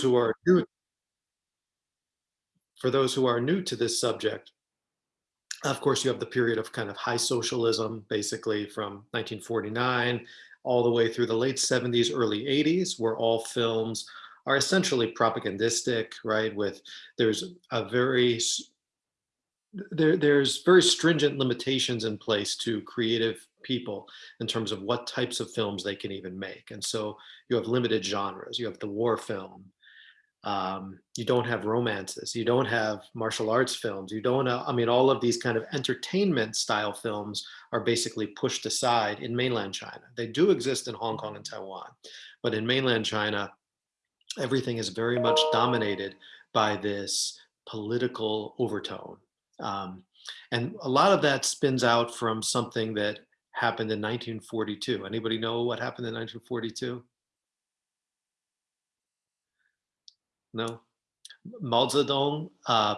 who are new for those who are new to this subject, of course, you have the period of kind of high socialism, basically from 1949 all the way through the late 70s, early 80s, where all films are essentially propagandistic, right? With there's a very there, there's very stringent limitations in place to creative people in terms of what types of films they can even make. And so you have limited genres. You have the war film, um, you don't have romances, you don't have martial arts films, you don't, uh, I mean, all of these kind of entertainment style films are basically pushed aside in mainland China. They do exist in Hong Kong and Taiwan, but in mainland China, everything is very much dominated by this political overtone. Um, and a lot of that spins out from something that happened in 1942. Anybody know what happened in 1942? No. Mao Zedong uh,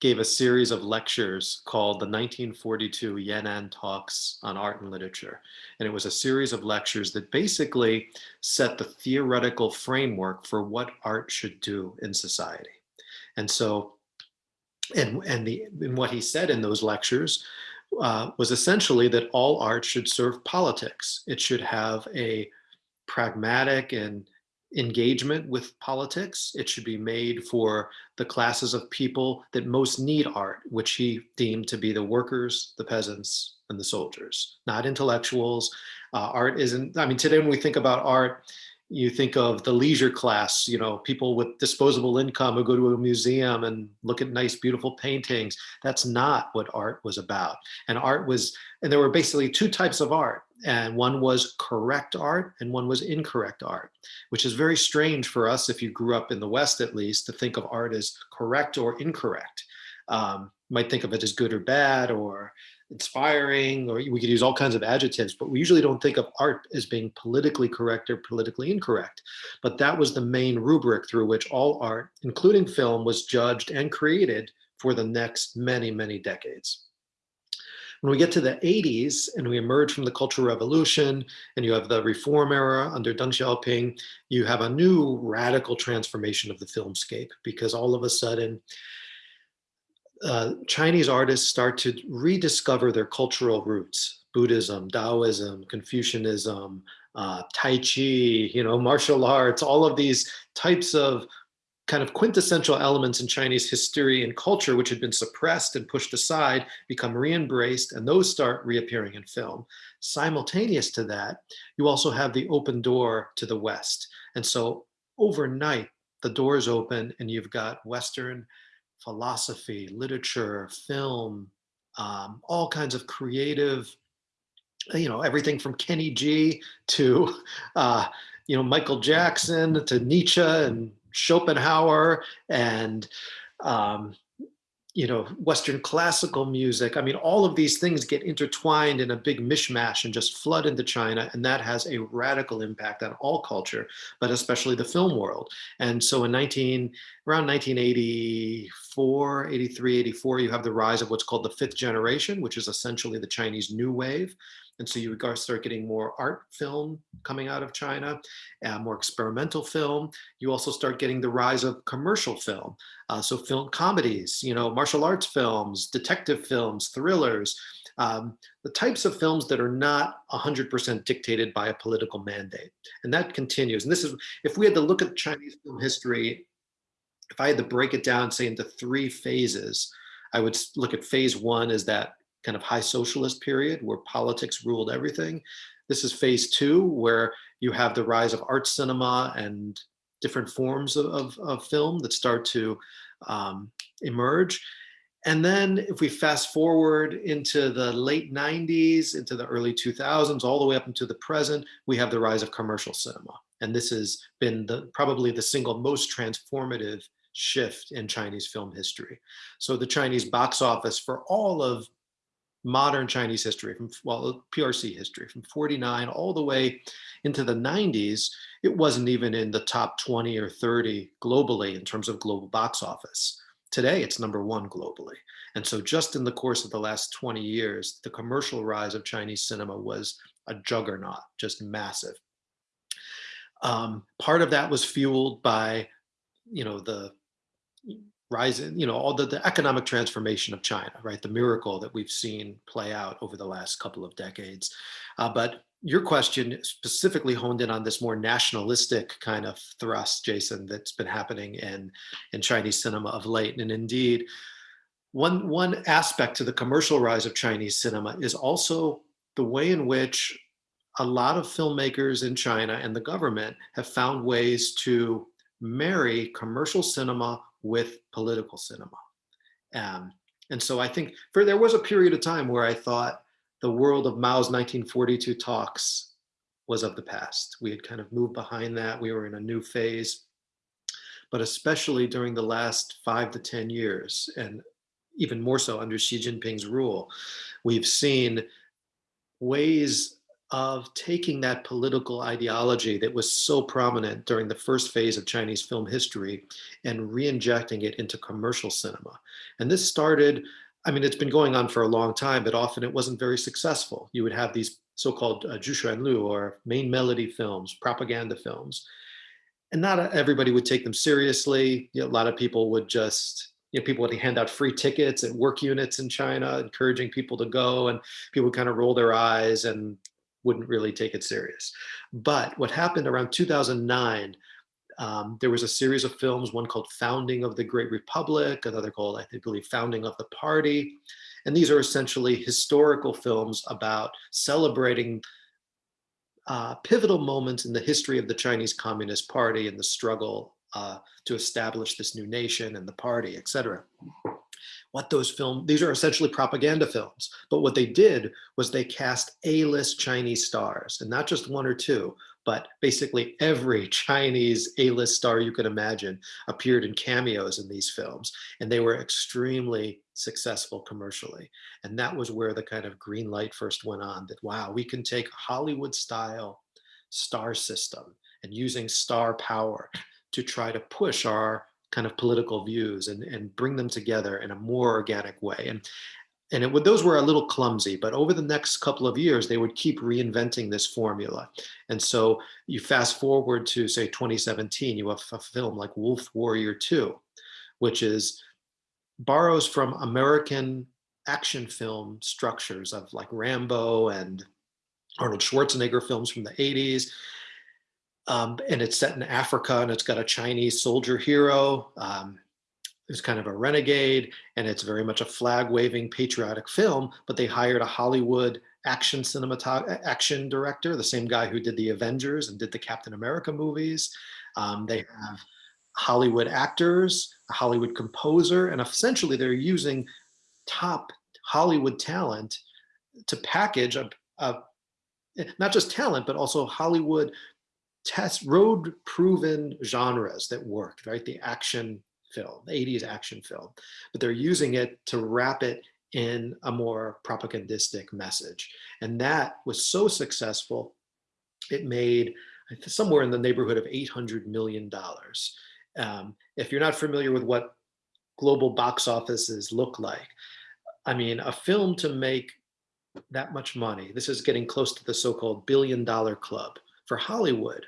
gave a series of lectures called the 1942 Yan'an Talks on Art and Literature. And it was a series of lectures that basically set the theoretical framework for what art should do in society. And so, and, and, the, and what he said in those lectures uh, was essentially that all art should serve politics. It should have a pragmatic and engagement with politics. It should be made for the classes of people that most need art, which he deemed to be the workers, the peasants, and the soldiers, not intellectuals. Uh, art isn't, I mean, today when we think about art, you think of the leisure class, you know, people with disposable income who go to a museum and look at nice, beautiful paintings. That's not what art was about. And art was, and there were basically two types of art. And one was correct art and one was incorrect art, which is very strange for us if you grew up in the West, at least, to think of art as correct or incorrect. Um, might think of it as good or bad or inspiring, or we could use all kinds of adjectives, but we usually don't think of art as being politically correct or politically incorrect. But that was the main rubric through which all art, including film, was judged and created for the next many, many decades. When we get to the 80s and we emerge from the Cultural Revolution and you have the reform era under Deng Xiaoping, you have a new radical transformation of the filmscape because all of a sudden uh, Chinese artists start to rediscover their cultural roots, Buddhism, Taoism, Confucianism, uh, Tai Chi, you know, martial arts, all of these types of kind of quintessential elements in Chinese history and culture, which had been suppressed and pushed aside, become re-embraced, and those start reappearing in film. Simultaneous to that, you also have the open door to the West. And so overnight, the doors open and you've got Western philosophy, literature, film, um, all kinds of creative, you know, everything from Kenny G to, uh, you know, Michael Jackson to Nietzsche and Schopenhauer and, um, you know, Western classical music. I mean, all of these things get intertwined in a big mishmash and just flood into China. And that has a radical impact on all culture, but especially the film world. And so in 19, around 1984, 83, 84, you have the rise of what's called the fifth generation, which is essentially the Chinese New Wave. And so you start getting more art film coming out of China, uh, more experimental film. You also start getting the rise of commercial film. Uh, so film comedies, you know, martial arts films, detective films, thrillers, um, the types of films that are not 100% dictated by a political mandate. And that continues. And this is, if we had to look at Chinese film history, if I had to break it down, say into three phases, I would look at phase one as that kind of high socialist period where politics ruled everything. This is phase two, where you have the rise of art cinema and different forms of, of, of film that start to um, emerge. And then if we fast forward into the late 90s, into the early 2000s, all the way up into the present, we have the rise of commercial cinema. And this has been the, probably the single most transformative shift in Chinese film history. So the Chinese box office for all of modern Chinese history, from well, PRC history, from 49 all the way into the 90s, it wasn't even in the top 20 or 30 globally in terms of global box office. Today, it's number one globally. And so just in the course of the last 20 years, the commercial rise of Chinese cinema was a juggernaut, just massive. Um, part of that was fueled by you know, the rise in, you know, all the, the economic transformation of China, right? The miracle that we've seen play out over the last couple of decades. Uh, but your question specifically honed in on this more nationalistic kind of thrust, Jason, that's been happening in, in Chinese cinema of late. And indeed, one, one aspect to the commercial rise of Chinese cinema is also the way in which a lot of filmmakers in China and the government have found ways to marry commercial cinema with political cinema. Um, and so I think for there was a period of time where I thought the world of Mao's 1942 talks was of the past. We had kind of moved behind that. We were in a new phase. But especially during the last five to 10 years, and even more so under Xi Jinping's rule, we've seen ways of taking that political ideology that was so prominent during the first phase of Chinese film history and re-injecting it into commercial cinema. And this started, I mean, it's been going on for a long time, but often it wasn't very successful. You would have these so-called uh, Lu or main melody films, propaganda films. And not everybody would take them seriously. You know, a lot of people would just you know, people would hand out free tickets at work units in China, encouraging people to go, and people would kind of roll their eyes and wouldn't really take it serious. But what happened around 2009, um, there was a series of films, one called Founding of the Great Republic, another called, I think believe, Founding of the Party. And these are essentially historical films about celebrating uh, pivotal moments in the history of the Chinese Communist Party and the struggle uh, to establish this new nation and the party, etc. What those films, these are essentially propaganda films, but what they did was they cast A-list Chinese stars, and not just one or two, but basically every Chinese A-list star you could imagine appeared in cameos in these films, and they were extremely successful commercially. And that was where the kind of green light first went on, that wow, we can take Hollywood style star system and using star power to try to push our kind of political views and, and bring them together in a more organic way. And, and it would, those were a little clumsy, but over the next couple of years, they would keep reinventing this formula. And so you fast forward to say 2017, you have a film like Wolf Warrior 2, which is borrows from American action film structures of like Rambo and Arnold Schwarzenegger films from the 80s um, and it's set in Africa and it's got a Chinese soldier hero um, who's kind of a renegade and it's very much a flag waving patriotic film, but they hired a Hollywood action cinematographer, action director, the same guy who did the Avengers and did the Captain America movies. Um, they have Hollywood actors, a Hollywood composer, and essentially they're using top Hollywood talent to package a, a not just talent, but also Hollywood test road proven genres that worked, right? The action film, the 80s action film, but they're using it to wrap it in a more propagandistic message. And that was so successful, it made somewhere in the neighborhood of $800 million. Um, if you're not familiar with what global box offices look like, I mean, a film to make that much money, this is getting close to the so-called billion dollar club for Hollywood,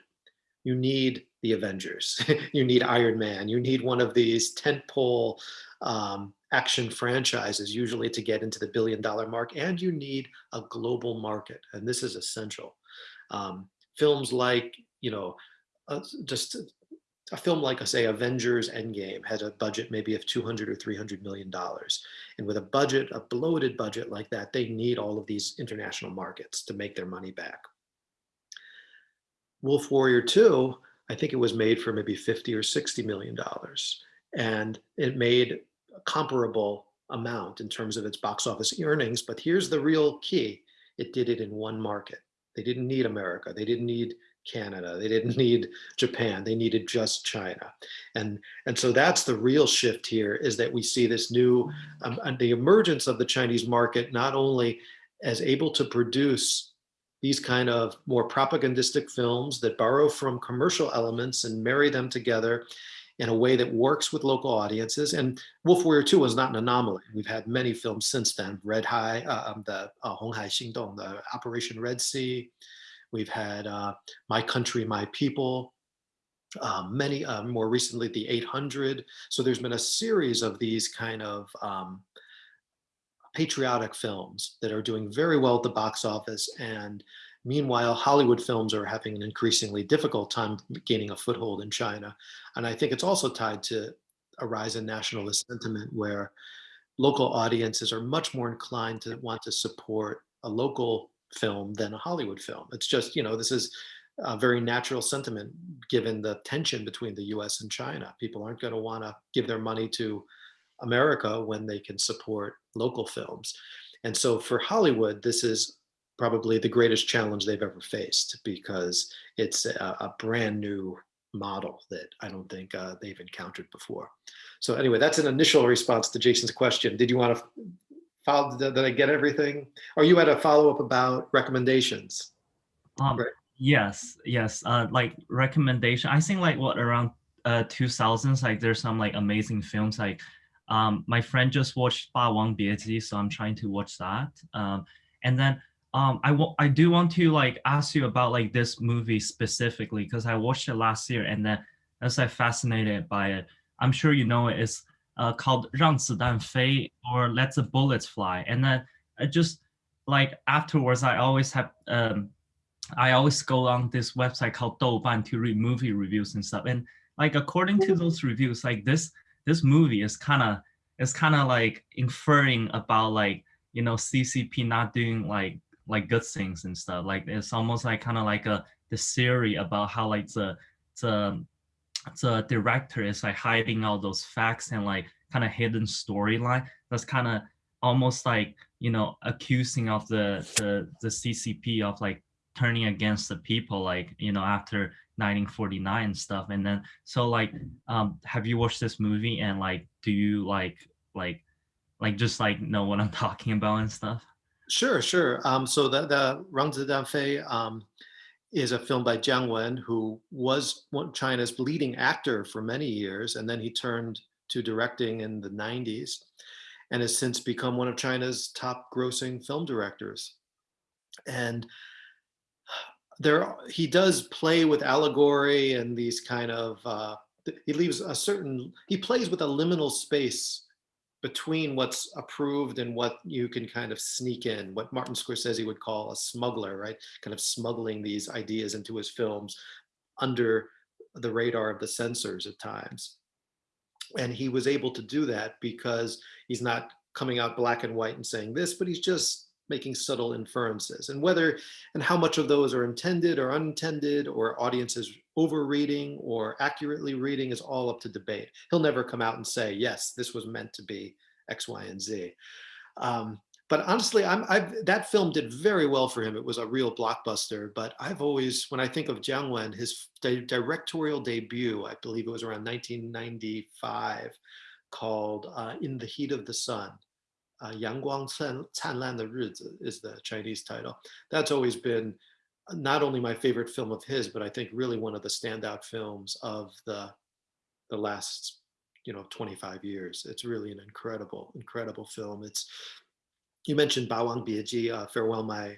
you need the Avengers, you need Iron Man, you need one of these tentpole um, action franchises usually to get into the billion dollar mark, and you need a global market, and this is essential. Um, films like, you know, uh, just a film like, say, Avengers Endgame had a budget maybe of 200 or 300 million dollars. And with a budget, a bloated budget like that, they need all of these international markets to make their money back. Wolf Warrior 2, I think it was made for maybe 50 or 60 million dollars. And it made a comparable amount in terms of its box office earnings. But here's the real key. It did it in one market. They didn't need America. They didn't need Canada. They didn't need Japan. They needed just China. And, and so that's the real shift here is that we see this new, um, the emergence of the Chinese market, not only as able to produce these kind of more propagandistic films that borrow from commercial elements and marry them together in a way that works with local audiences. And Wolf Warrior 2 was not an anomaly. We've had many films since then, Red High, uh, um, the uh, Hong Hai Xingdong, the Operation Red Sea. We've had uh, My Country, My People. um, many uh, more recently the 800 so there's been a series of these kind of um, patriotic films that are doing very well at the box office and meanwhile hollywood films are having an increasingly difficult time gaining a foothold in china and i think it's also tied to a rise in nationalist sentiment where local audiences are much more inclined to want to support a local film than a hollywood film it's just you know this is a very natural sentiment given the tension between the US and China. People aren't going to want to give their money to America when they can support local films. And so for Hollywood, this is probably the greatest challenge they've ever faced because it's a, a brand new model that I don't think uh, they've encountered before. So anyway, that's an initial response to Jason's question. Did you want to follow, did I get everything? Or you had a follow up about recommendations? Um, right. Yes, yes. Uh, like recommendation. I think like what around uh 2000s, like there's some like amazing films. Like, um, my friend just watched Ba Wang Bieji, so I'm trying to watch that. Um, and then um, I I do want to like ask you about like this movie specifically because I watched it last year and then I was like fascinated by it. I'm sure you know it. It's uh, called 让子弹飞 or Let the Bullets Fly. And then I just like afterwards, I always have um I always go on this website called Douban to read movie reviews and stuff. And like according to those reviews, like this this movie is kind of is kind of like inferring about like you know CCP not doing like like good things and stuff. Like it's almost like kind of like a the theory about how like the the the director is like hiding all those facts and like kind of hidden storyline. That's kind of almost like you know accusing of the the the CCP of like turning against the people like you know after 1949 and stuff and then so like um have you watched this movie and like do you like like like just like know what i'm talking about and stuff sure sure um so the the Rang Fei um is a film by Jiang Wen, who was one China's leading actor for many years, and then he turned to directing in the 90s, and has since become one of China's top grossing film directors. And there he does play with allegory and these kind of uh, he leaves a certain he plays with a liminal space between what's approved and what you can kind of sneak in what martin scorsese would call a smuggler right? Kind of smuggling these ideas into his films under the radar of the censors at times. And he was able to do that because he's not coming out black and white and saying this but he's just making subtle inferences and whether and how much of those are intended or unintended or audiences overreading or accurately reading is all up to debate. He'll never come out and say, yes, this was meant to be X, Y, and Z. Um, but honestly, I'm, that film did very well for him. It was a real blockbuster. But I've always, when I think of Jiang Wen, his di directorial debut, I believe it was around 1995, called uh, In the Heat of the Sun uh, Yang Guang Chan Lan the Rizi is the Chinese title. That's always been not only my favorite film of his, but I think really one of the standout films of the, the last, you know, 25 years. It's really an incredible, incredible film. It's, you mentioned Ba Wang Bieji, uh, Farewell My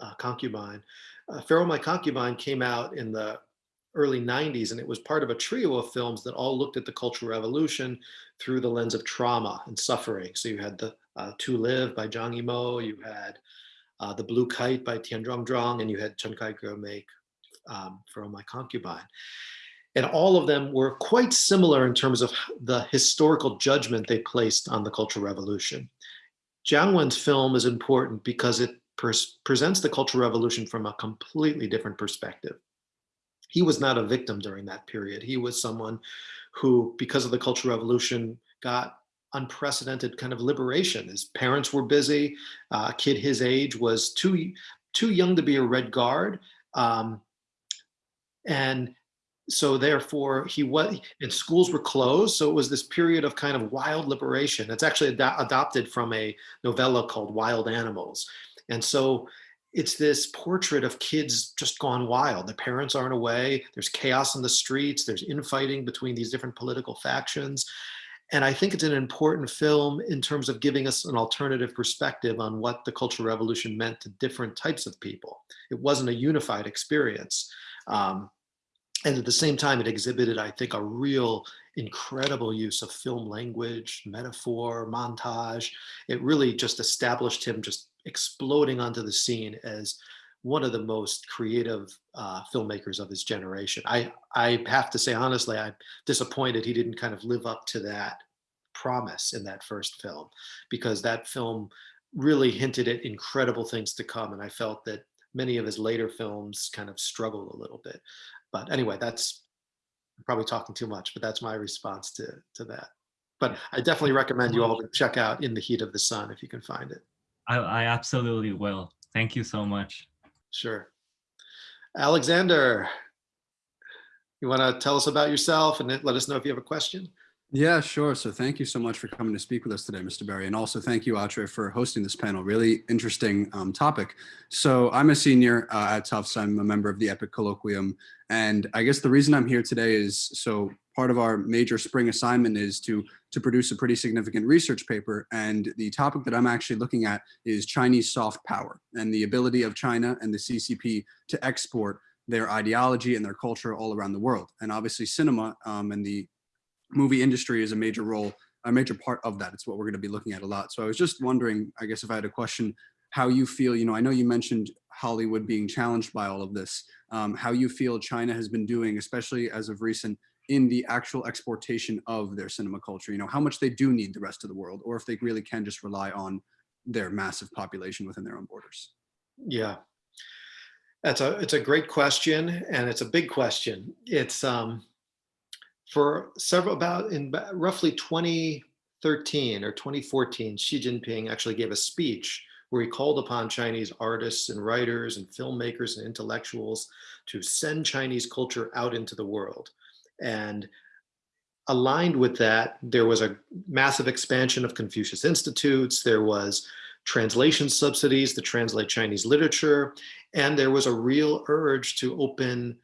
uh, Concubine. Uh, Farewell My Concubine came out in the early 90s and it was part of a trio of films that all looked at the Cultural Revolution through the lens of trauma and suffering. So you had the uh, To Live by Zhang Yimou, you had uh, The Blue Kite by Tian Zhuangzhuang, and you had Chen Kaige make um, From My Concubine. And all of them were quite similar in terms of the historical judgment they placed on the Cultural Revolution. Jiang Wen's film is important because it presents the Cultural Revolution from a completely different perspective he was not a victim during that period. He was someone who, because of the Cultural Revolution, got unprecedented kind of liberation. His parents were busy. Uh, a kid his age was too too young to be a Red Guard, um, and so therefore he was. And schools were closed, so it was this period of kind of wild liberation. It's actually ad adopted from a novella called Wild Animals, and so it's this portrait of kids just gone wild. The parents aren't away. There's chaos in the streets. There's infighting between these different political factions. And I think it's an important film in terms of giving us an alternative perspective on what the Cultural Revolution meant to different types of people. It wasn't a unified experience. Um, and at the same time, it exhibited, I think, a real incredible use of film language, metaphor, montage. It really just established him just exploding onto the scene as one of the most creative uh, filmmakers of his generation. I, I have to say, honestly, I'm disappointed he didn't kind of live up to that promise in that first film because that film really hinted at incredible things to come. And I felt that many of his later films kind of struggled a little bit. But anyway, that's probably talking too much, but that's my response to, to that. But I definitely recommend you all to check out In the Heat of the Sun if you can find it. I, I absolutely will. Thank you so much. Sure. Alexander, you want to tell us about yourself and let us know if you have a question? Yeah, sure. So thank you so much for coming to speak with us today, Mr. Berry. And also thank you, Atre, for hosting this panel. Really interesting um, topic. So I'm a senior uh, at Tufts. I'm a member of the EPIIC Colloquium. And I guess the reason I'm here today is, so part of our major spring assignment is to, to produce a pretty significant research paper. And the topic that I'm actually looking at is Chinese soft power and the ability of China and the CCP to export their ideology and their culture all around the world. And obviously cinema um, and the movie industry is a major role, a major part of that. It's what we're going to be looking at a lot. So I was just wondering, I guess if I had a question, how you feel, you know, I know you mentioned Hollywood being challenged by all of this, um, how you feel China has been doing, especially as of recent, in the actual exportation of their cinema culture, you know, how much they do need the rest of the world, or if they really can just rely on their massive population within their own borders. Yeah, that's a, it's a great question and it's a big question. It's, um, for several about in roughly 2013 or 2014, Xi Jinping actually gave a speech where he called upon Chinese artists and writers and filmmakers and intellectuals to send Chinese culture out into the world. And aligned with that, there was a massive expansion of Confucius Institutes. There was translation subsidies to translate Chinese literature. And there was a real urge to open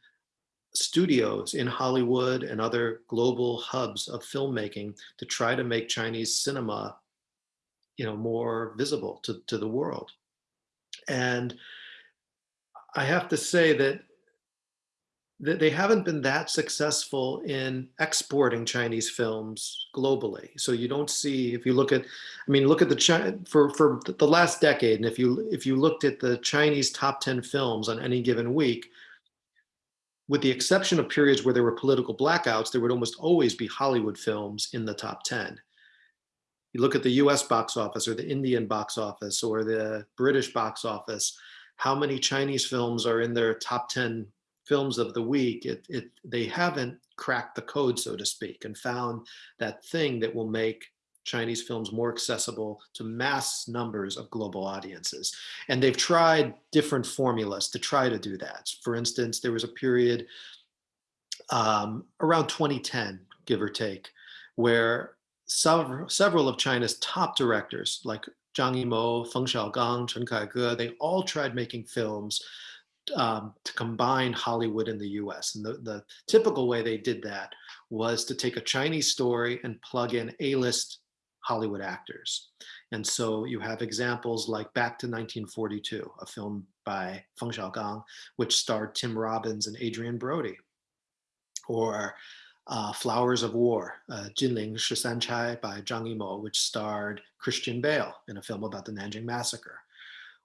studios in Hollywood and other global hubs of filmmaking to try to make Chinese cinema, you know, more visible to, to the world. And I have to say that that they haven't been that successful in exporting Chinese films globally. So you don't see, if you look at, I mean, look at the China for for the last decade, and if you if you looked at the Chinese top ten films on any given week, with the exception of periods where there were political blackouts, there would almost always be Hollywood films in the top 10. You look at the US box office or the Indian box office or the British box office, how many Chinese films are in their top 10 films of the week? It, it, they haven't cracked the code, so to speak, and found that thing that will make Chinese films more accessible to mass numbers of global audiences. And they've tried different formulas to try to do that. For instance, there was a period um, around 2010, give or take, where several, several of China's top directors like Zhang Yimou, Feng Xiaogang, Chen Kaige, they all tried making films um, to combine Hollywood and the US. And the, the typical way they did that was to take a Chinese story and plug in A-list Hollywood actors. And so you have examples like Back to 1942, a film by Feng Xiaogang, which starred Tim Robbins and Adrien Brody. Or uh, Flowers of War, uh, Jinling Shisanchai by Zhang Yimou, which starred Christian Bale in a film about the Nanjing Massacre.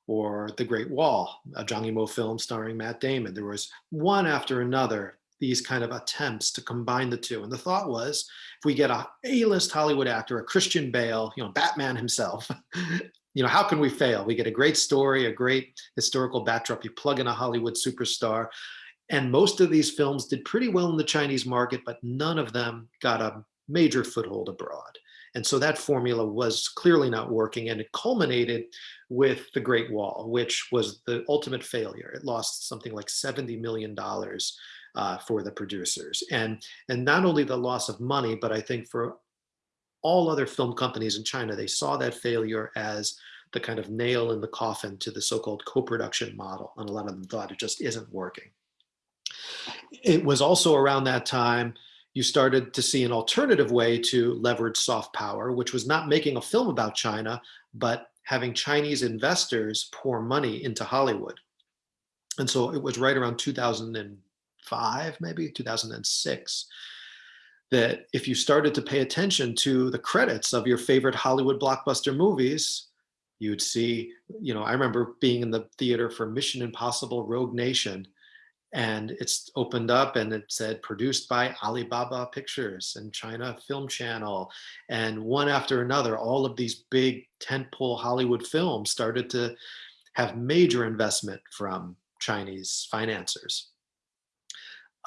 Or The Great Wall, a Zhang Yimou film starring Matt Damon. There was one after another these kind of attempts to combine the two. And the thought was, if we get a A-list Hollywood actor, a Christian Bale, you know, Batman himself, you know, how can we fail? We get a great story, a great historical backdrop, you plug in a Hollywood superstar, and most of these films did pretty well in the Chinese market, but none of them got a major foothold abroad. And so that formula was clearly not working and it culminated with The Great Wall, which was the ultimate failure. It lost something like $70 million uh, for the producers. And, and not only the loss of money, but I think for all other film companies in China, they saw that failure as the kind of nail in the coffin to the so-called co-production model. And a lot of them thought it just isn't working. It was also around that time you started to see an alternative way to leverage soft power, which was not making a film about China, but having Chinese investors pour money into Hollywood. And so it was right around 2000 and 2005, maybe 2006, that if you started to pay attention to the credits of your favorite Hollywood blockbuster movies, you would see, you know, I remember being in the theater for Mission Impossible Rogue Nation and it's opened up and it said produced by Alibaba Pictures and China Film Channel. And one after another, all of these big tentpole Hollywood films started to have major investment from Chinese financiers.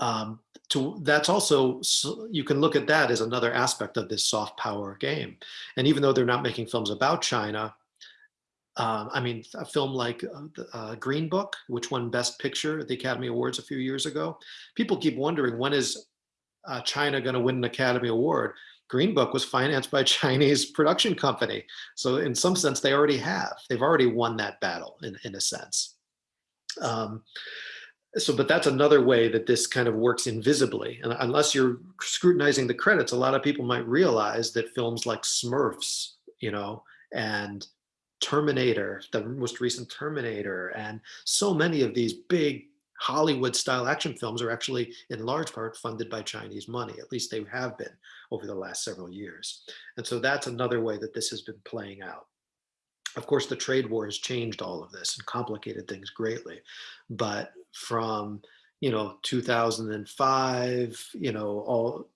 Um, to, that's also, so you can look at that as another aspect of this soft power game. And even though they're not making films about China, um, I mean, a film like uh, uh, Green Book, which won Best Picture at the Academy Awards a few years ago, people keep wondering when is uh, China going to win an Academy Award? Green Book was financed by a Chinese production company. So in some sense, they already have. They've already won that battle in, in a sense. Um, so, but that's another way that this kind of works invisibly. And unless you're scrutinizing the credits, a lot of people might realize that films like Smurfs, you know, and Terminator, the most recent Terminator, and so many of these big Hollywood style action films are actually in large part funded by Chinese money. At least they have been over the last several years. And so that's another way that this has been playing out. Of course, the trade war has changed all of this and complicated things greatly. But from, you know, 2005, you know, all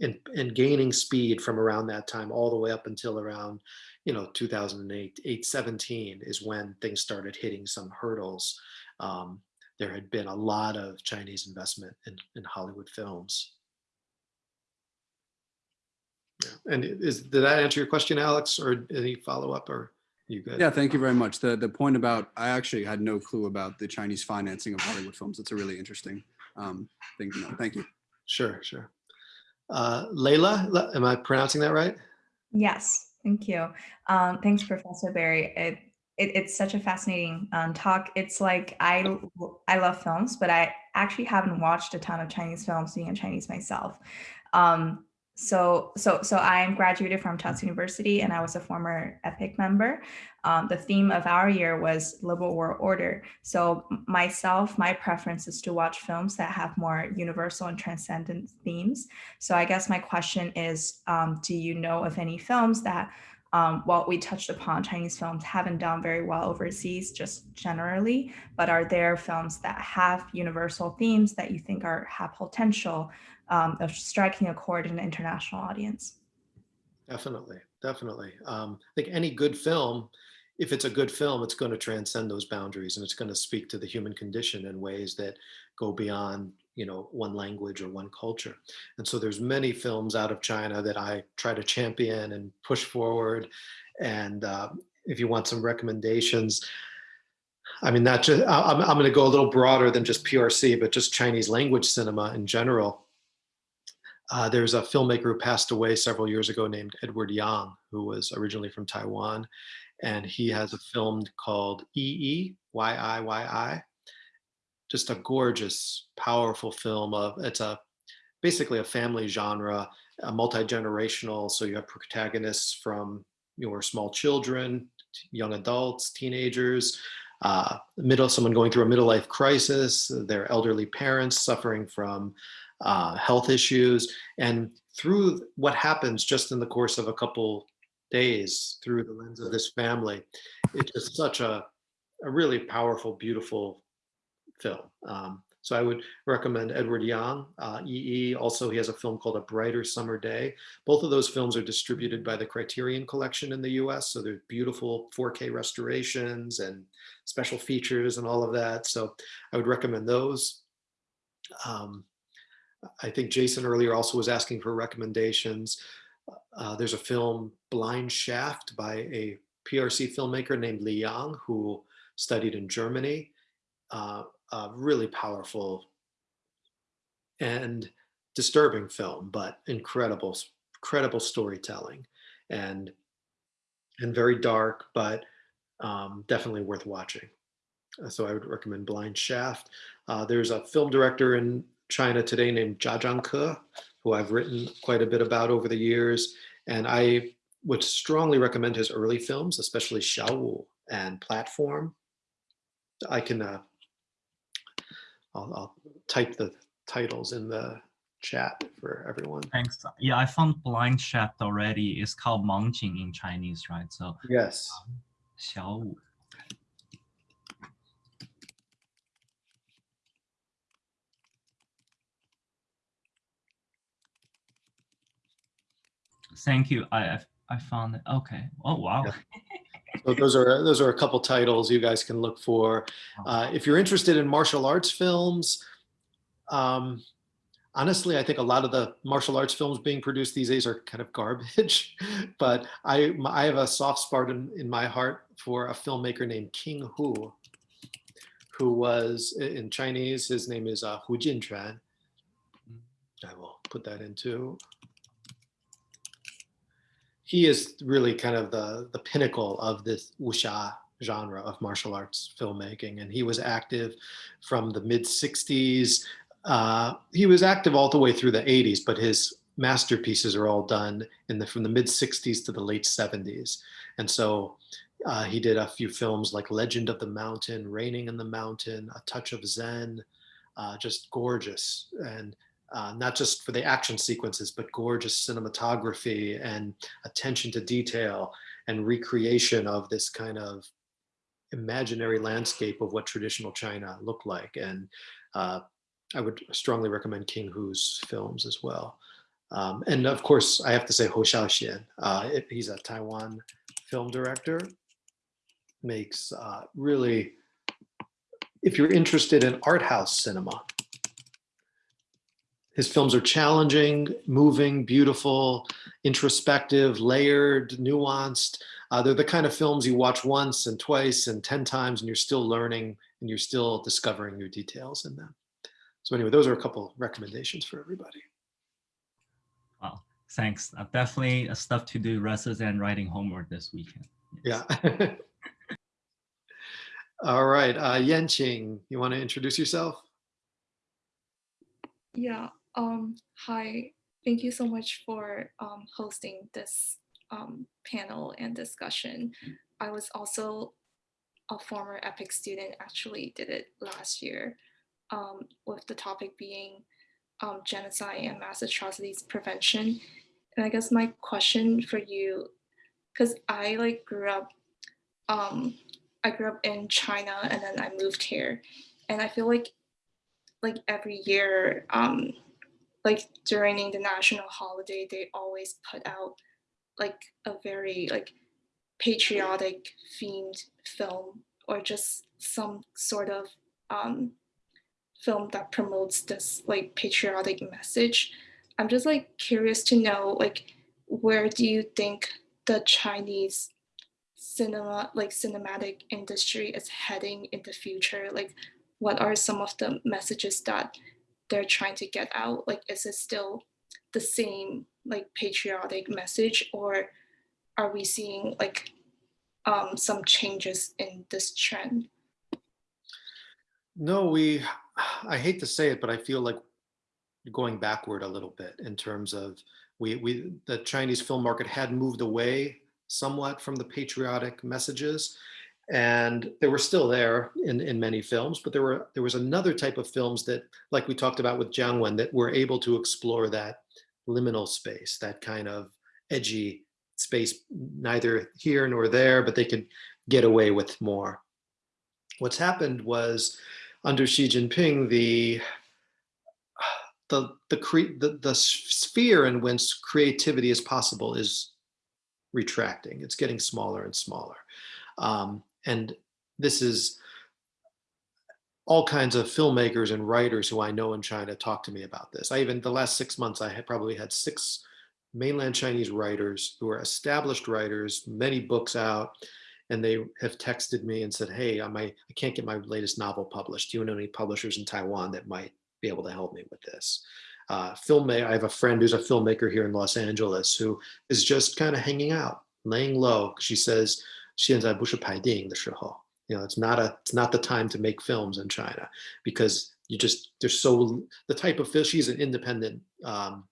and, and gaining speed from around that time all the way up until around you know 2008 817 is when things started hitting some hurdles. Um, there had been a lot of chinese investment in, in hollywood films. And is did that answer your question alex or any follow-up or you good Yeah, thank you very much. The the point about I actually had no clue about the Chinese financing of Hollywood films. It's a really interesting um, thing to know. Thank you. sure sure uh, Layla, am I pronouncing that right? Yes, thank you. Um, thanks, Professor Berry. It, it, it's such a fascinating um, talk. It's like I I love films, but I actually haven't watched a ton of Chinese films, being a Chinese myself. Um, so so so I'm graduated from Tufts University, and I was a former EPIIC member. Um, the theme of our year was liberal world order. So myself, my preference is to watch films that have more universal and transcendent themes. So I guess my question is, um, do you know of any films that, um, well, we touched upon Chinese films haven't done very well overseas, just generally, but are there films that have universal themes that you think are have potential um, of striking a chord in an international audience? Definitely, definitely. Um, I think any good film, if it's a good film, it's going to transcend those boundaries and it's going to speak to the human condition in ways that go beyond, you know, one language or one culture. And so there's many films out of China that I try to champion and push forward. And uh, if you want some recommendations, I mean, not just, I'm, I'm going to go a little broader than just PRC, but just Chinese language cinema in general. Uh, there's a filmmaker who passed away several years ago named Edward Yang, who was originally from Taiwan. And he has a film called EE, Y-I-Y-I. Just a gorgeous, powerful film of, it's a basically a family genre, a multi-generational. So you have protagonists from your small children, young adults, teenagers, uh, middle, someone going through a middle life crisis, their elderly parents suffering from uh, health issues, and through what happens just in the course of a couple days through the lens of this family, it's just such a, a really powerful, beautiful film. Um, so I would recommend Edward Yang, uh, EE. Also, he has a film called A Brighter Summer Day. Both of those films are distributed by the Criterion Collection in the US. So they're beautiful 4K restorations and special features and all of that. So I would recommend those. Um, I think Jason earlier also was asking for recommendations. Uh, there's a film, Blind Shaft, by a PRC filmmaker named Li Yang, who studied in Germany. Uh, a really powerful and disturbing film, but incredible, incredible storytelling, and and very dark, but um, definitely worth watching. Uh, So I would recommend Blind Shaft. Uh, there's a film director in China today named Jia Zhangke, who I've written quite a bit about over the years. And I would strongly recommend his early films, especially Xiaowu and Platform. I can, uh, I'll, I'll type the titles in the chat for everyone. Thanks. Yeah, I found Blind Shaft already. It's called Mangjing in Chinese, right? So yes. Um, Xiao Wu. Thank you. I I found it. Okay. Oh wow. Yeah. So those are those are a couple titles you guys can look for. Uh, if you're interested in martial arts films, um, honestly, I think a lot of the martial arts films being produced these days are kind of garbage. but I I have a soft spot in, in my heart for a filmmaker named King Hu, who was in Chinese. His name is uh, Hu Jinquan. I will put that into he is really kind of the the pinnacle of this wuxia genre of martial arts filmmaking. And he was active from the mid 60s uh, he was active all the way through the 80s but his masterpieces are all done in the from the mid 60s to the late 70s and so uh, he did a few films like legend of the mountain raining in the mountain a touch of zen uh, just gorgeous. And uh, not just for the action sequences, but gorgeous cinematography and attention to detail and recreation of this kind of imaginary landscape of what traditional China looked like. And uh, I would strongly recommend King Hu's films as well. Um, and of course, I have to say Hou Hsiao-hsien. Uh, he's a Taiwan film director, makes uh, really, if you're interested in art house cinema, his films are challenging, moving, beautiful, introspective, layered, nuanced. Uh, they're the kind of films you watch once and twice and 10 times and you're still learning and you're still discovering new details in them. So anyway, those are a couple recommendations for everybody. Wow. Thanks. Uh, definitely uh, stuff to do rather than writing homework this weekend. Yes. Yeah. All right, uh, Yenqing, you want to introduce yourself? Yeah. Um, hi. Thank you so much for um, hosting this um, panel and discussion. I was also a former EPIIC student, actually did it last year, um, with the topic being um, genocide and mass atrocities prevention. And I guess my question for you, because I like grew up, um, I grew up in China and then I moved here, and I feel like like every year, um, like during the national holiday, they always put out like a very like patriotic themed film or just some sort of um, film that promotes this like patriotic message. I'm just like curious to know like where do you think the Chinese cinema like cinematic industry is heading in the future? Like what are some of the messages that they're trying to get out? Like, is it still the same like patriotic message, or are we seeing like um, some changes in this trend? No, we, I hate to say it, but I feel like going backward a little bit in terms of we, we, the Chinese film market had moved away somewhat from the patriotic messages and they were still there in, in many films, but there were there was another type of films that, like we talked about with Jiang Wen, that were able to explore that liminal space, that kind of edgy space, neither here nor there, but they could get away with more. What's happened was under Xi Jinping, the the the cre- the, the sphere in which creativity is possible is retracting. It's getting smaller and smaller. Um, and this is all kinds of filmmakers and writers who I know in China talk to me about this. I even, the last six months, I had probably had six mainland Chinese writers who are established writers, many books out, and they have texted me and said, hey, I, might, I can't get my latest novel published. Do you know any publishers in Taiwan that might be able to help me with this? Uh, filmmaker, I have a friend who's a filmmaker here in Los Angeles who is just kind of hanging out, laying low. She says, 现在不是拍电影的时候. You know, it's not a, it's not the time to make films in China because you just, there's so, the type of film, she's an independent um,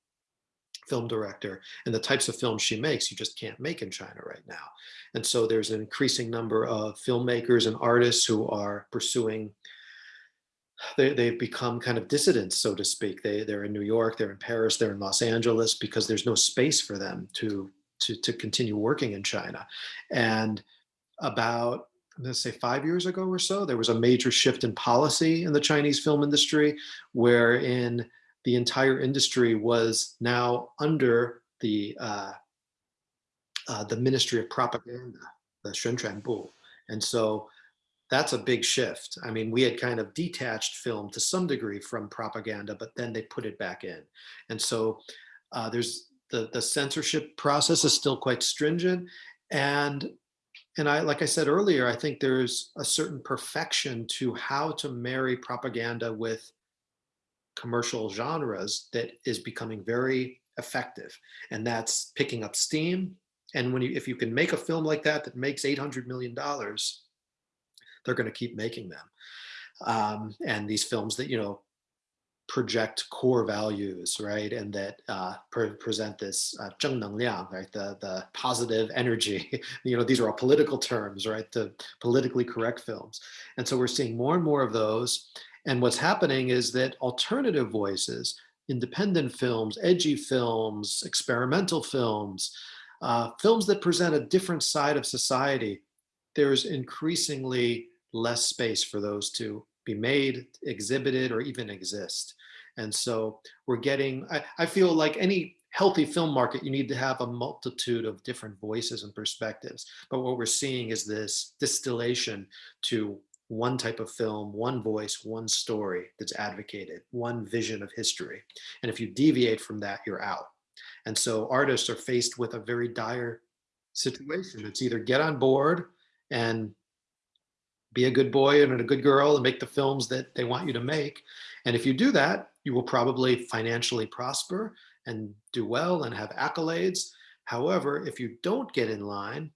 film director and the types of films she makes, you just can't make in China right now. And so there's an increasing number of filmmakers and artists who are pursuing they, they've become kind of dissidents, so to speak. They, they're in New York, they're in Paris, they're in Los Angeles because there's no space for them to, to, to continue working in China. And about, I'm gonna say five years ago or so, there was a major shift in policy in the Chinese film industry, wherein the entire industry was now under the, uh, uh, the Ministry of Propaganda, the Xuanchuanbu. And so that's a big shift. I mean, we had kind of detached film to some degree from propaganda, but then they put it back in. And so uh, there's the, the censorship process is still quite stringent. And, and I, like I said earlier, I think there's a certain perfection to how to marry propaganda with commercial genres that is becoming very effective. And that's picking up steam. And when you, if you can make a film like that, that makes $800 million, they're going to keep making them. Um, and these films that, you know, project core values, right? And that uh, pre present this uh, 正能量, right? The, the positive energy, you know, these are all political terms, right? The politically correct films. And so we're seeing more and more of those. And what's happening is that alternative voices, independent films, edgy films, experimental films, uh, films that present a different side of society, there's increasingly less space for those to be made, exhibited, or even exist. And so we're getting, I, I feel like any healthy film market, you need to have a multitude of different voices and perspectives. But what we're seeing is this distillation to one type of film, one voice, one story that's advocated, one vision of history. And if you deviate from that, you're out. And so artists are faced with a very dire situation. It's either get on board and be a good boy and a good girl and make the films that they want you to make. And if you do that, you will probably financially prosper and do well and have accolades. However, if you don't get in line,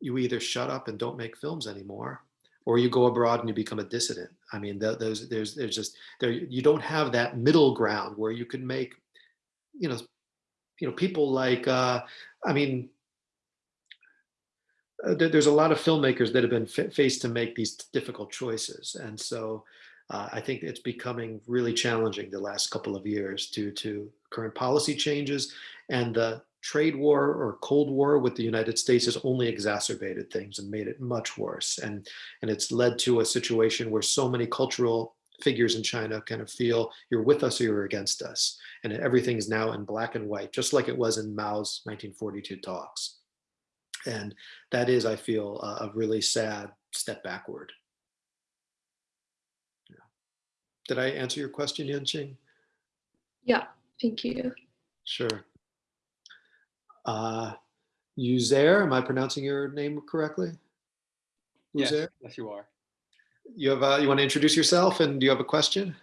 you either shut up and don't make films anymore, or you go abroad and you become a dissident. I mean, those there's there's just there you don't have that middle ground where you can make, you know, you know people like uh, I mean uh, there's a lot of filmmakers that have been faced to make these difficult choices. And so uh, I think it's becoming really challenging the last couple of years due to current policy changes and the trade war or Cold War with the United States has only exacerbated things and made it much worse. And, and it's led to a situation where so many cultural figures in China kind of feel you're with us or you're against us. And everything is now in black and white, just like it was in Mao's 1942 talks. And that is, I feel, a, a really sad step backward. Yeah. Did I answer your question, Yanqing? Yeah, thank you. Sure. Uh, Uzair, am I pronouncing your name correctly? Yes, yes, you are. You have, uh, you want to introduce yourself and do you have a question?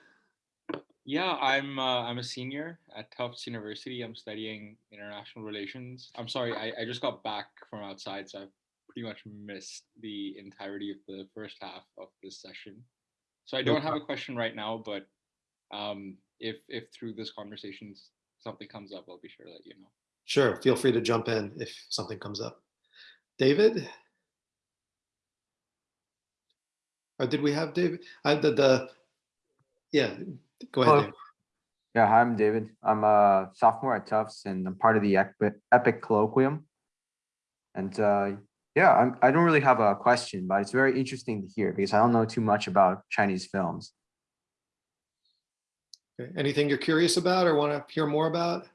Yeah, I'm uh, I'm a senior at Tufts University. I'm studying international relations. I'm sorry, I, I just got back from outside, so I've pretty much missed the entirety of the first half of this session. So I don't have a question right now, but um, if if through this conversation something comes up, I'll be sure to let you know. Sure, feel free to jump in if something comes up. David? Or did we have David? I, the, the, yeah, Go ahead. David. Yeah, hi, I'm David. I'm a sophomore at Tufts and I'm part of the EPIIC, EPIIC Colloquium. And uh, yeah, I'm, I don't really have a question, but it's very interesting to hear because I don't know too much about Chinese films. Okay. Anything you're curious about or want to hear more about?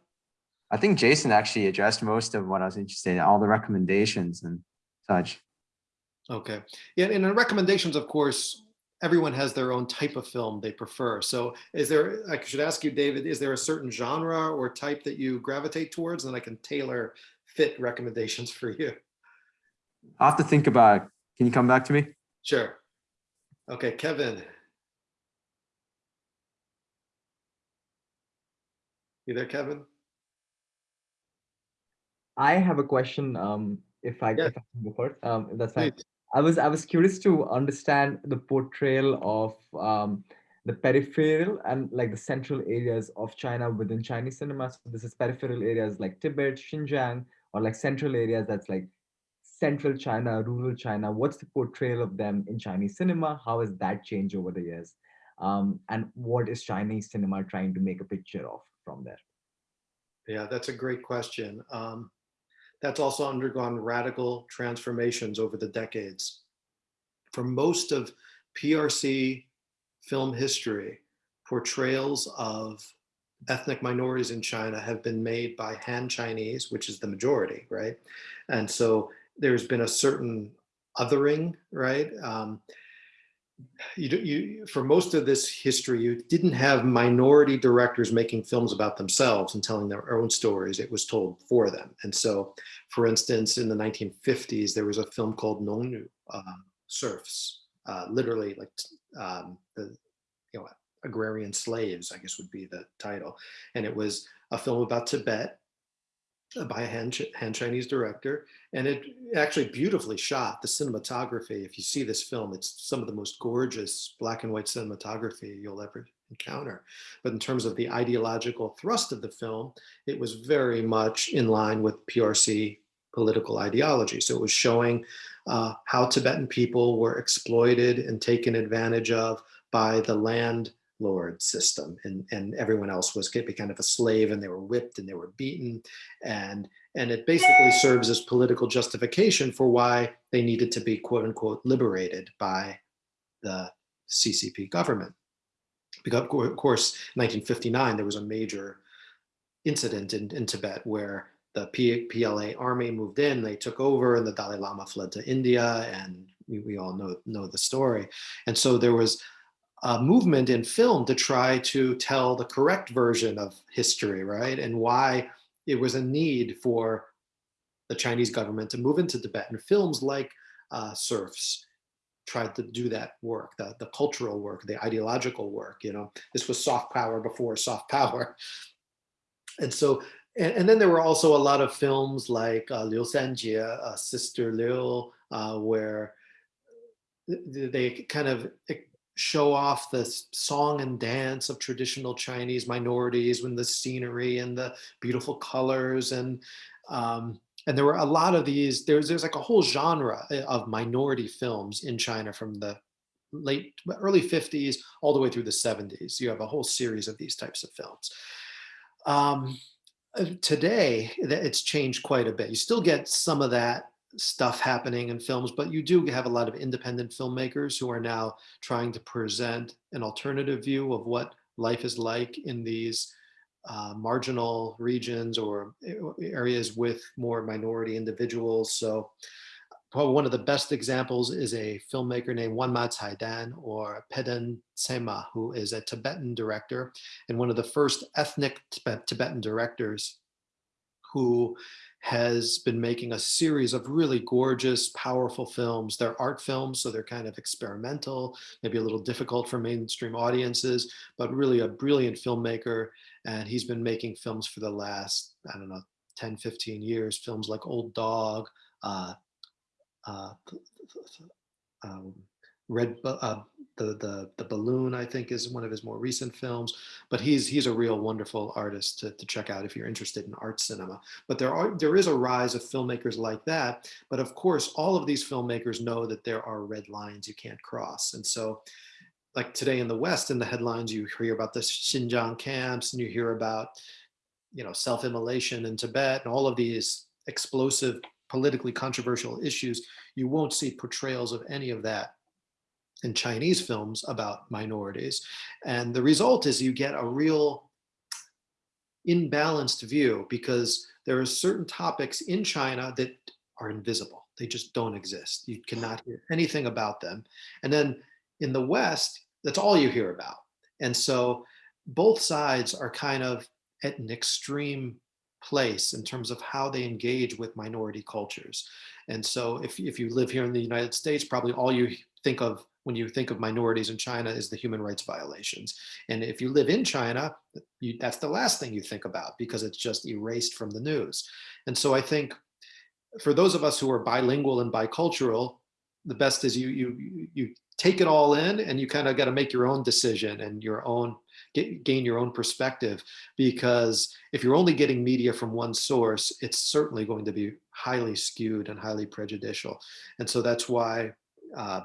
I think Jason actually addressed most of what I was interested in, all the recommendations and such. Okay. Yeah, and the recommendations, of course, everyone has their own type of film they prefer. So is there, I should ask you, David, is there a certain genre or type that you gravitate towards? And I can tailor fit recommendations for you. I'll have to think about it. Can you come back to me? Sure. Okay, Kevin. You there, Kevin? I have a question. Um, if I, yeah. if I can go first, um, if that's fine. I was I was curious to understand the portrayal of um, the peripheral and like the central areas of China within Chinese cinema. So this is peripheral areas like Tibet, Xinjiang, or like central areas that's like central China, rural China. What's the portrayal of them in Chinese cinema? How has that changed over the years? um, and what is Chinese cinema trying to make a picture of from there? Yeah, that's a great question. Um, that's also undergone radical transformations over the decades. For most of PRC film history, portrayals of ethnic minorities in China have been made by Han Chinese, which is the majority, right? And so there's been a certain othering, right? Um, you, you, for most of this history, you didn't have minority directors making films about themselves and telling their own stories. It was told for them. And so, for instance, in the 1950s, there was a film called Nongnu, uh, Serfs, uh, literally like um, the, you know, agrarian slaves, I guess would be the title. And it was a film about Tibet by a Han, Han Chinese director. And it actually beautifully shot the cinematography. If you see this film, it's some of the most gorgeous black and white cinematography you'll ever encounter. But in terms of the ideological thrust of the film, it was very much in line with PRC political ideology. So it was showing uh, how Tibetan people were exploited and taken advantage of by the land lord system and, and everyone else was kind of a slave and they were whipped and they were beaten and and it basically serves as political justification for why they needed to be quote unquote liberated by the CCP government. Because of course, 1959, there was a major incident in, in Tibet where the P PLA army moved in, they took over and the Dalai Lama fled to India and we, we all know, know the story. And so there was uh, movement in film to try to tell the correct version of history, right? And why it was a need for the Chinese government to move into Tibet. And films like uh, Serfs tried to do that work, the, the cultural work, the ideological work, you know, this was soft power before soft power. And so, and, and then there were also a lot of films like uh, Liu Sanjie, uh, Sister Liu, uh, where they kind of show off the song and dance of traditional Chinese minorities when the scenery and the beautiful colors and um, and there were a lot of these there's there's like a whole genre eh, of minority films in China from the late early 50s all the way through the 70s you have a whole series of these types of films. Um, uh, today it's changed quite a bit. You still get some of that stuff happening in films, but you do have a lot of independent filmmakers who are now trying to present an alternative view of what life is like in these uh, marginal regions or areas with more minority individuals. So probably one of the best examples is a filmmaker named Wanma Caidan or Pema Tseden, who is a Tibetan director and one of the first ethnic Tibetan directors who has been making a series of really gorgeous, powerful films. They're art films, so they're kind of experimental, maybe a little difficult for mainstream audiences, but really a brilliant filmmaker. And he's been making films for the last, I don't know, 10, 15 years, films like Old Dog, uh, uh, um, Red, uh, the, the, the Balloon, I think is one of his more recent films, but he's, he's a real wonderful artist to, to check out if you're interested in art cinema. But there are, there is a rise of filmmakers like that. But of course, all of these filmmakers know that there are red lines you can't cross. And so like today in the West, in the headlines, you hear about the Xinjiang camps and you hear about, you know, self-immolation in Tibet and all of these explosive, politically controversial issues. You won't see portrayals of any of that in Chinese films about minorities. And the result is you get a real imbalanced view because there are certain topics in China that are invisible. They just don't exist. You cannot hear anything about them. And then in the West, that's all you hear about. And so both sides are kind of at an extreme place in terms of how they engage with minority cultures. And so if, if you live here in the United States, probably all you think of when you think of minorities in China is the human rights violations. And if you live in China, you, that's the last thing you think about because it's just erased from the news. And so I think for those of us who are bilingual and bicultural, the best is you you you take it all in and you kind of got to make your own decision and your own get, gain your own perspective because if you're only getting media from one source it's certainly going to be highly skewed and highly prejudicial and so that's why uh,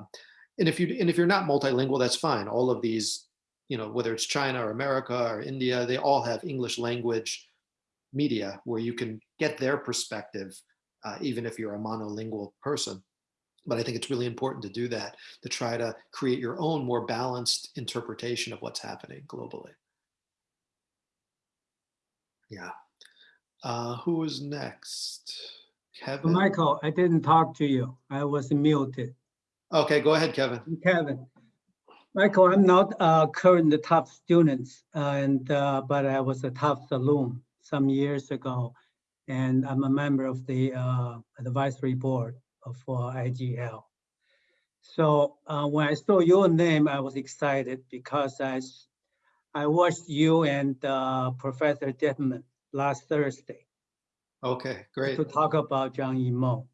and if you and if you're not multilingual, that's fine. All of these you know, whether it's China or America or India, they all have English language media where you can get their perspective, uh, even if you're a monolingual person. But I think it's really important to do that, to try to create your own more balanced interpretation of what's happening globally. Yeah. Uh, who is next? Kevin? Michael, I didn't talk to you. I was muted. Okay, go ahead, Kevin. Kevin. Michael, I'm not a current Tufts student, and uh, but I was a Tufts alum some years ago, and I'm a member of the uh, advisory board for IGL. So uh, when I saw your name, I was excited because I I watched you and uh, Professor Detman last Thursday Okay, great. to talk about Zhang Yimou.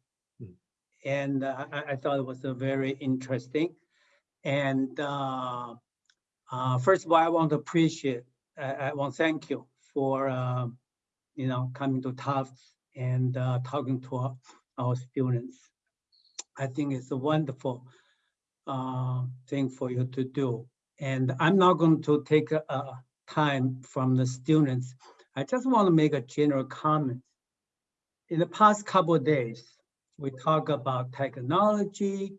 And uh, I, I thought it was a very interesting. And uh, uh, first of all, I want to appreciate, I, want to thank you for, um, you know, coming to Tufts and uh, talking to our, our students. I think it's a wonderful uh, thing for you to do. And I'm not going to take uh, time from the students. I just want to make a general comment in the past couple of days, we talk about technology,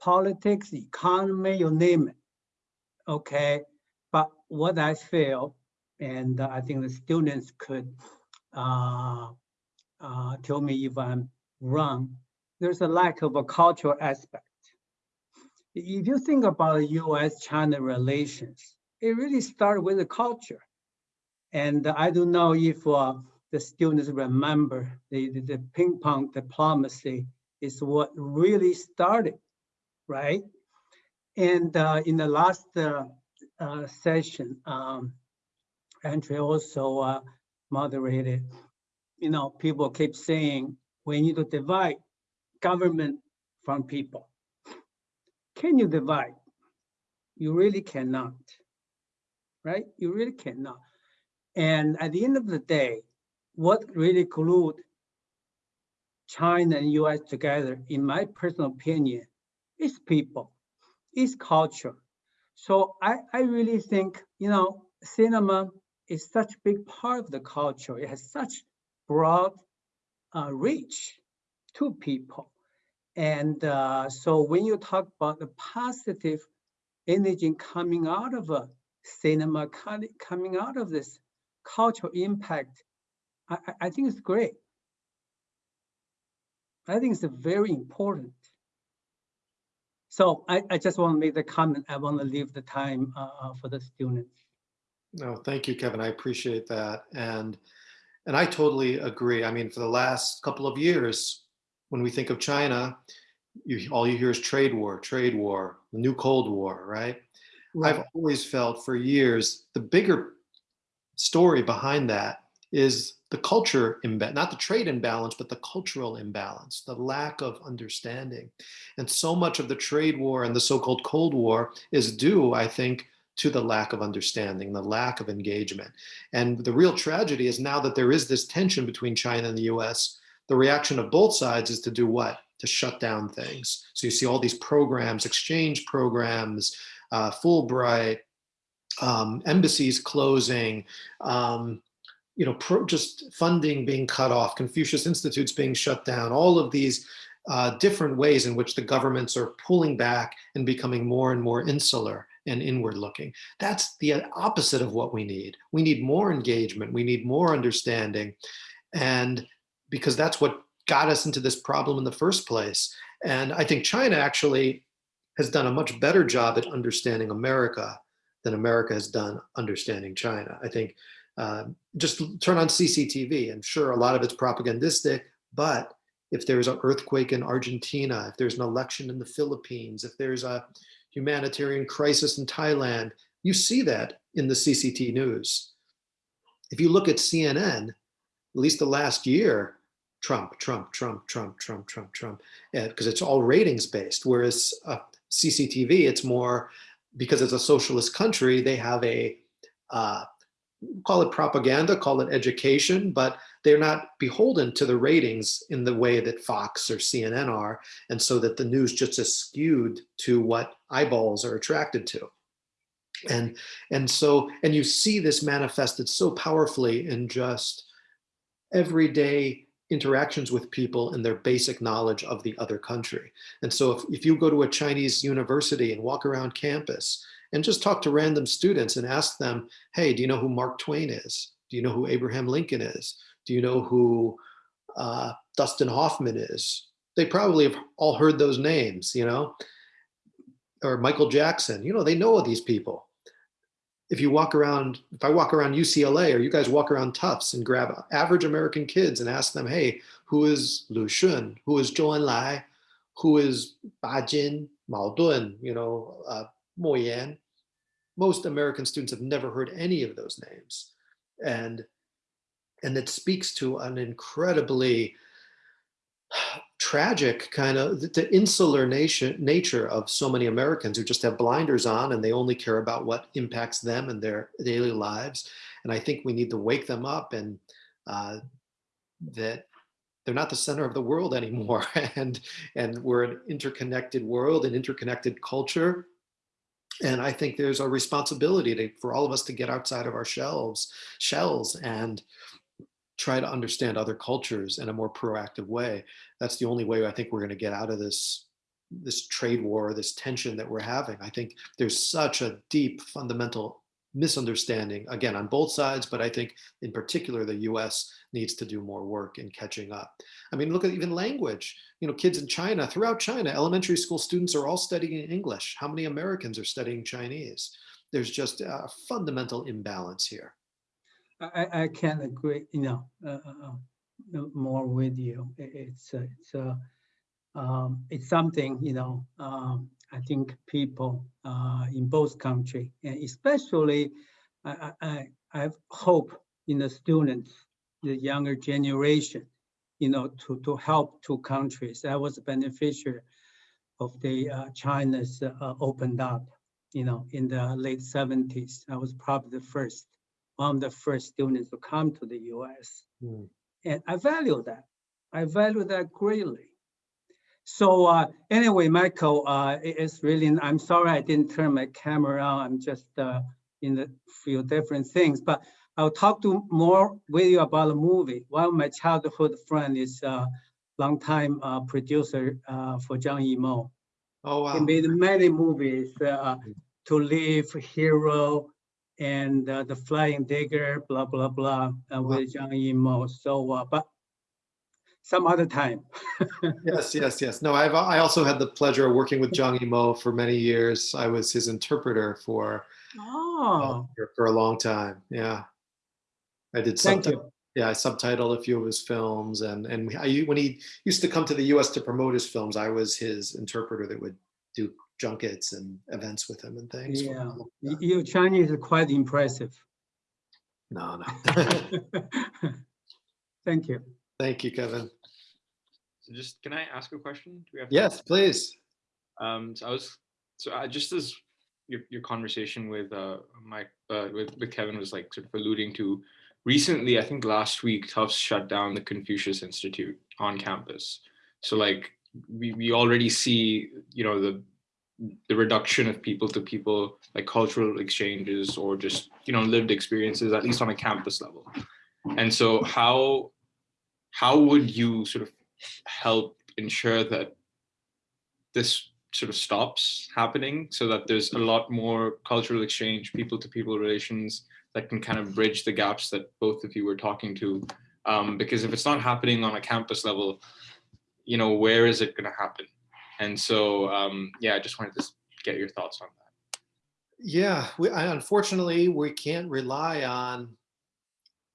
politics, economy, you name it. Okay, but what I feel, and I think the students could uh, uh, tell me if I'm wrong, there's a lack of a cultural aspect. If you think about US-China relations, it really started with the culture. And I don't know if uh, the students remember the, the, the ping pong diplomacy is what really started, right? And uh, in the last uh, uh, session, um, Andre also uh, moderated, you know, people keep saying we need to divide government from people. Can you divide? You really cannot, right? You really cannot. And at the end of the day, what really glued China and US together, in my personal opinion, is people, is culture. So I, I really think, you know, cinema is such a big part of the culture. It has such broad uh, reach to people. And uh, so when you talk about the positive energy coming out of a cinema, co- coming out of this cultural impact, I, I- think it's great. I think it's very important. So I, I just want to make the comment. I want to leave the time uh, uh, for the students. No, thank you, Kevin. I appreciate that. And and I totally agree. I mean, for the last couple of years, when we think of China, you all you hear is trade war, trade war, the new Cold War, right? I've always felt for years the bigger story behind that is the culture imbalance, not the trade imbalance, but the cultural imbalance, the lack of understanding. And so much of the trade war and the so-called Cold War is due, I think, to the lack of understanding, the lack of engagement. And the real tragedy is now that there is this tension between China and the US, the reaction of both sides is to do what? To shut down things. So you see all these programs, exchange programs, uh, Fulbright, um, embassies closing, um, you know, pro, just funding being cut off, Confucius Institutes being shut down, all of these uh, different ways in which the governments are pulling back and becoming more and more insular and inward looking. That's the opposite of what we need. We need more engagement. We need more understanding. And because that's what got us into this problem in the first place. And I think China actually has done a much better job at understanding America than America has done understanding China. I think uh, just turn on CCTV I'm sure, a lot of it's propagandistic, but if there's an earthquake in Argentina, if there's an election in the Philippines, if there's a humanitarian crisis in Thailand, you see that in the CCT news. If you look at CNN, at least the last year, Trump, Trump, Trump, Trump, Trump, Trump, Trump, because it's all ratings based. Whereas uh, CCTV, it's more because it's a socialist country, they have a uh, call it propaganda, call it education, but they're not beholden to the ratings in the way that Fox or CNN are, and so that the news just is skewed to what eyeballs are attracted to. And, and so, and you see this manifested so powerfully in just everyday interactions with people and their basic knowledge of the other country. And so if, if you go to a Chinese university and walk around campus and just talk to random students and ask them, hey, do you know who Mark Twain is? Do you know who Abraham Lincoln is? Do you know who uh, Dustin Hoffman is? They probably have all heard those names, you know, or Michael Jackson, you know, they know these people. If you walk around, if I walk around UCLA or you guys walk around Tufts and grab average American kids and ask them, hey, who is Lu Xun? Who is Zhou Enlai? Who is Ba Jin, Mao Dun, you know, uh, Mo Yan? Most American students have never heard any of those names. And, and it speaks to an incredibly tragic kind of the insular nation nature of so many Americans who just have blinders on and they only care about what impacts them and their daily lives. And I think we need to wake them up and uh, that they're not the center of the world anymore. and, and we're an interconnected world, an interconnected culture. And I think there's a responsibility to, for all of us to get outside of our shelves, shells and try to understand other cultures in a more proactive way. That's the only way I think we're going to get out of this this trade war, this tension that we're having. I think there's such a deep fundamental misunderstanding again on both sides, but I think in particular the US needs to do more work in catching up. I mean, look at even language. You know, kids in China, throughout China, elementary school students are all studying English. How many Americans are studying Chinese? There's just a fundamental imbalance here. I, I can't agree, you know, uh, uh, more with you. It's uh, it's uh, um, it's something, you know. Um, I think people uh, in both countries, and especially, I, I I have hope in the students, the younger generation, you know, to to help two countries. I was a beneficiary of the uh, China's opened up, you know, in the late 70s. I was probably the first one of the first students to come to the US. Mm. And I value that. I value that greatly. So uh, anyway, Michael, uh, it's really, I'm sorry I didn't turn my camera on. I'm just uh, in a few different things, but I'll talk to more with you about the movie. One of my childhood friend is a longtime uh, producer uh, for Zhang Yimou. Oh, wow. He made many movies, uh, To Live, Hero, and uh, the Flying Dagger, blah, blah, blah, uh, with Zhang Yimou. So, uh, but some other time. yes, yes, yes. No, I've I also had the pleasure of working with Zhang Yimou for many years. I was his interpreter for oh. Uh, for, for a long time. Yeah, I did. Thank you. Yeah, I subtitled a few of his films, and and I, when he used to come to the U.S. to promote his films, I was his interpreter that would do junkets and events with him and things. Yeah, your Chinese is quite impressive. No, no. Thank you. Thank you, Kevin. So just, can I ask a question? Do we have yes, please. Um, so I was, so I just as your, your conversation with uh, Mike, uh, with, with Kevin was like sort of alluding to, recently, I think last week, Tufts shut down the Confucius Institute on campus. So like, we, we already see, you know, the the reduction of people to people like cultural exchanges or just you know lived experiences at least on a campus level and so how how would you sort of help ensure that this sort of stops happening so that there's a lot more cultural exchange people to people relations that can kind of bridge the gaps that both of you were talking to um, because if it's not happening on a campus level you know where is it going to happen and so, um, yeah, I just wanted to get your thoughts on that. Yeah, we, unfortunately, we can't rely on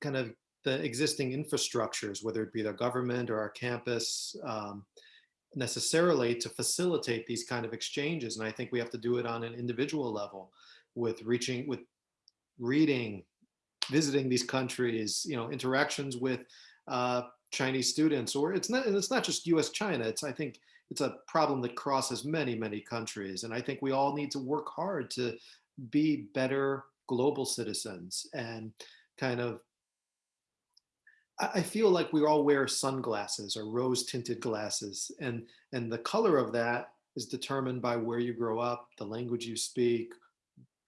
kind of the existing infrastructures, whether it be the government or our campus, um, necessarily to facilitate these kind of exchanges. And I think we have to do it on an individual level with reaching, with reading, visiting these countries, you know, interactions with uh, Chinese students, or it's not, it's not just US China. It's, I think, it's a problem that crosses many, many countries. And I think we all need to work hard to be better global citizens and kind of I feel like we all wear sunglasses or rose tinted glasses and and the color of that is determined by where you grow up, the language you speak,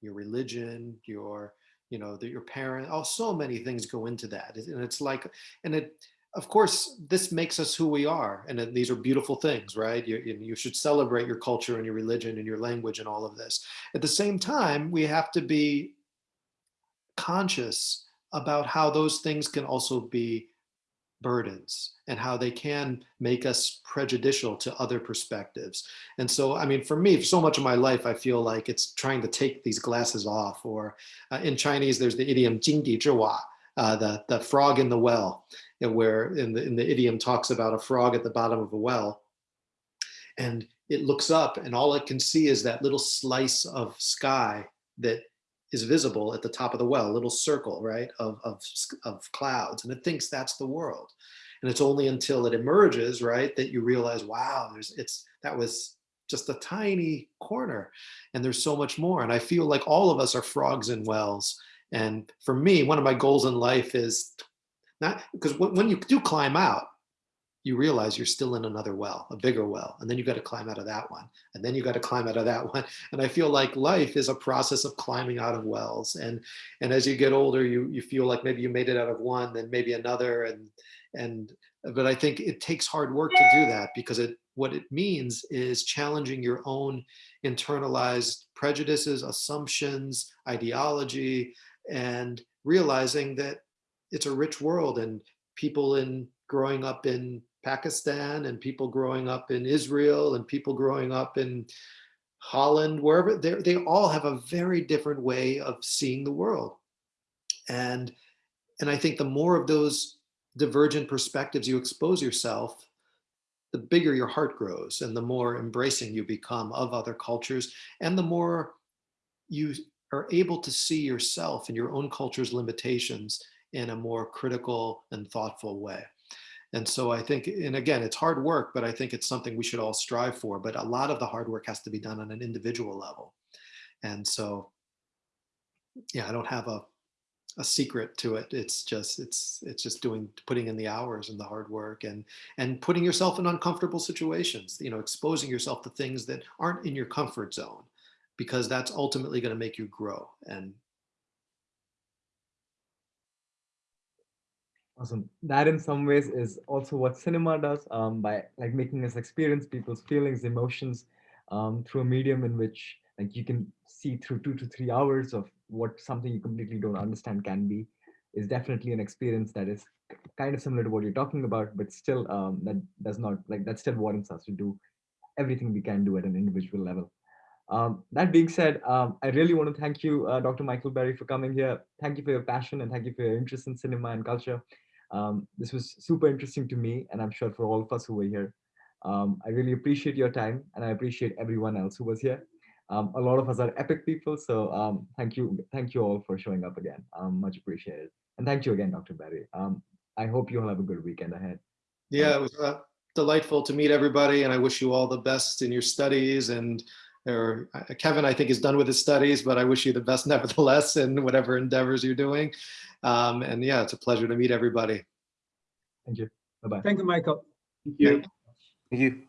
your religion, your, you know, that your parent, oh, so many things go into that. And it's like, and it, of course, this makes us who we are. And these are beautiful things, right? You you should celebrate your culture and your religion and your language and all of this. At the same time, we have to be conscious about how those things can also be burdens and how they can make us prejudicial to other perspectives. And so, I mean, for me, so much of my life, I feel like it's trying to take these glasses off or uh, in Chinese, there's the idiom "jing di zhiwa, uh, the, the frog in the well, uh, where in the, in the idiom talks about a frog at the bottom of a well. And it looks up and all it can see is that little slice of sky that is visible at the top of the well, a little circle, right, of, of, of clouds. And it thinks that's the world. And it's only until it emerges, right, that you realize, wow, there's it's that was just a tiny corner and there's so much more. And I feel like all of us are frogs in wells. And for me, one of my goals in life is not because when you do climb out, you realize you're still in another well, a bigger well, and then you've got to climb out of that one, and then you've got to climb out of that one. And I feel like life is a process of climbing out of wells. And and as you get older, you you feel like maybe you made it out of one, then maybe another, and and but I think it takes hard work to do that because it what it means is challenging your own internalized prejudices, assumptions, ideology, and realizing that it's a rich world and people in growing up in Pakistan and people growing up in Israel and people growing up in Holland, wherever, they all have a very different way of seeing the world. And, and I think the more of those divergent perspectives you expose yourself, the bigger your heart grows and the more embracing you become of other cultures and the more you are able to see yourself and your own culture's limitations in a more critical and thoughtful way. And so I think, and again, it's hard work, but I think it's something we should all strive for. But a lot of the hard work has to be done on an individual level. And so, yeah, I don't have a, a secret to it. It's just, it's, it's just doing, putting in the hours and the hard work and, and putting yourself in uncomfortable situations, you know, exposing yourself to things that aren't in your comfort zone, because that's ultimately going to make you grow. And Awesome. That in some ways is also what cinema does um, by like making us experience people's feelings, emotions um, through a medium in which like you can see through two to three hours of what something you completely don't understand can be is definitely an experience that is kind of similar to what you're talking about, but still um, that does not like that still warrants us to do everything we can do at an individual level. Um, that being said, um, I really want to thank you, uh, Dr. Michael Berry, for coming here. Thank you for your passion and thank you for your interest in cinema and culture. Um, this was super interesting to me, and I'm sure for all of us who were here. Um, I really appreciate your time, and I appreciate everyone else who was here. Um, a lot of us are EPIIC people, so um, thank you, thank you all for showing up again. much appreciated, and thank you again, Dr. Berry. I hope you all have a good weekend ahead. Yeah, it was uh, delightful to meet everybody, and I wish you all the best in your studies. And or uh, Kevin, I think, is done with his studies, but I wish you the best nevertheless in whatever endeavors you're doing. Um, and yeah, it's a pleasure to meet everybody. Thank you. Bye-bye. Thank you, Michael. Thank you. Thank you.